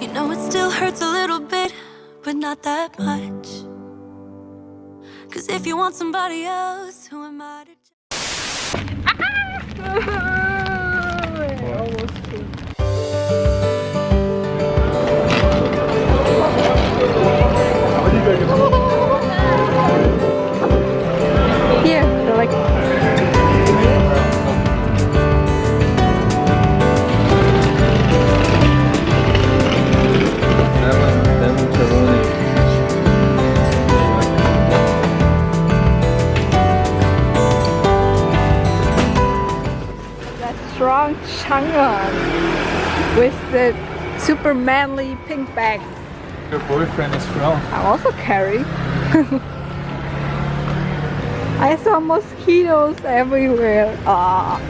You know it still hurts a little bit, but not that much. Cause if you want somebody else, who am I to Chang'an with the super manly pink bag. Your boyfriend is from. I also carry. I saw mosquitoes everywhere. Ah.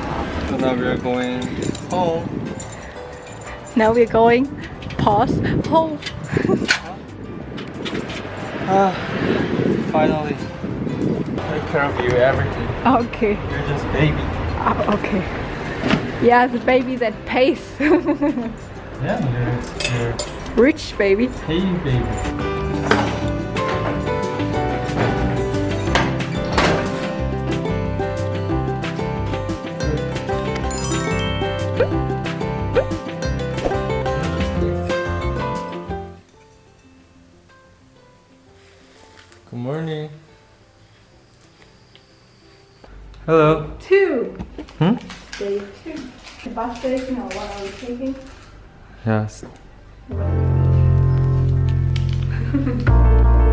So now we are going home. Now we're going pause home. Ah, finally. Take care of you, everything. Okay. You're just baby. Ah, okay. Yeah, the baby that pays. Yeah, you're, you're Rich baby. hey baby. Good morning. Hello. Two. Hmm? Day two. The bus station or what are we taking? Yes.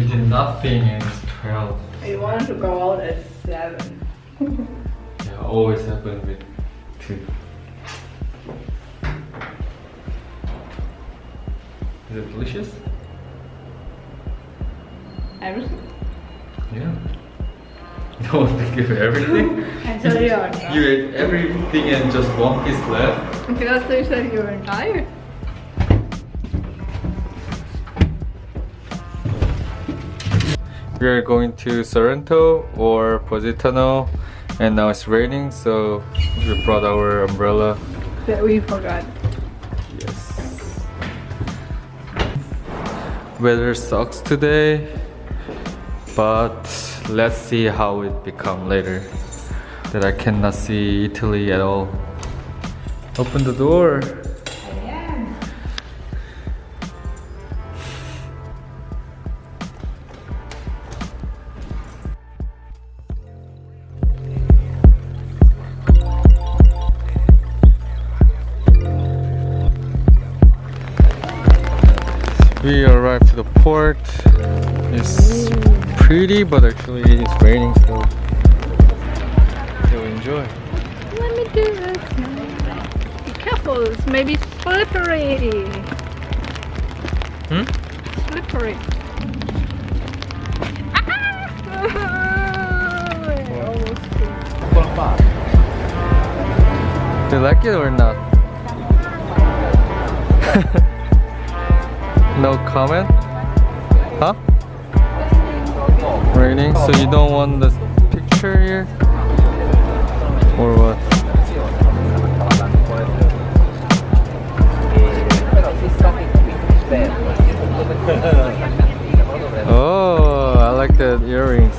We did nothing and it's 12. I wanted to go out at seven. Yeah, always happen with two. Is it delicious? Everything. Yeah. You don't want to give everything? I tell you You ate everything and just one piece left? Because they said you were tired. We are going to Sorrento or Positano and now it's raining so we brought our umbrella. That we forgot. Yes. Weather sucks today, but let's see how it become later. That I cannot see Italy at all. Open the door. We arrived to the port. It's pretty, but actually it's raining, so so enjoy. Let me do this. Be careful, it's maybe slippery. Hmm? Slippery. Do you like it or not? no comment? Huh? Raining, so you don't want the picture here? Or what? Oh, I like the earrings.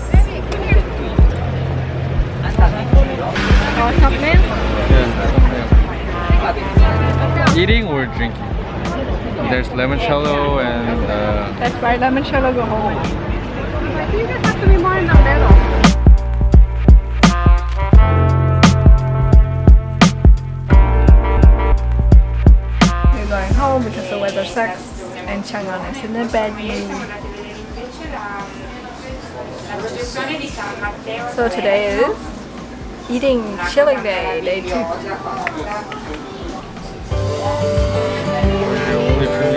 Yeah, Eating or drinking? There's limoncello and uh, That's why limoncello go home. I think it has to be more in the middle. We're going home because the weather sucks and Chang'an is in a bad mood. So today is eating chilling day, day two. We're only